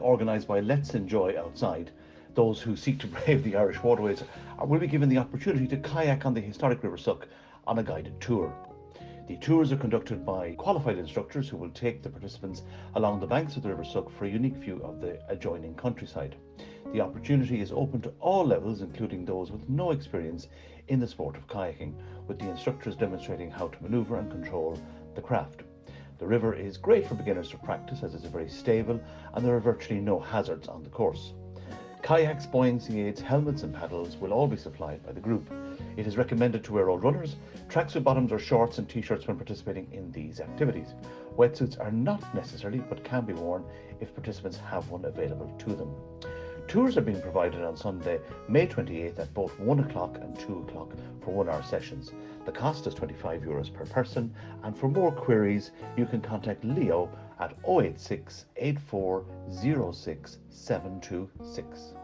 organised by Let's Enjoy Outside. Those who seek to brave the Irish waterways will be given the opportunity to kayak on the historic River Suck on a guided tour. The tours are conducted by qualified instructors who will take the participants along the banks of the River Suck for a unique view of the adjoining countryside. The opportunity is open to all levels, including those with no experience in the sport of kayaking, with the instructors demonstrating how to maneuver and control the craft. The river is great for beginners to practice as it's very stable and there are virtually no hazards on the course. Kayaks, buoyancy aids, helmets and paddles will all be supplied by the group. It is recommended to wear all runners, tracksuit bottoms or shorts and t-shirts when participating in these activities. Wetsuits are not necessary but can be worn if participants have one available to them. Tours are being provided on Sunday, May 28th at both 1 o'clock and 2 o'clock for one hour sessions. The cost is 25 euros per person, and for more queries, you can contact Leo at 086 726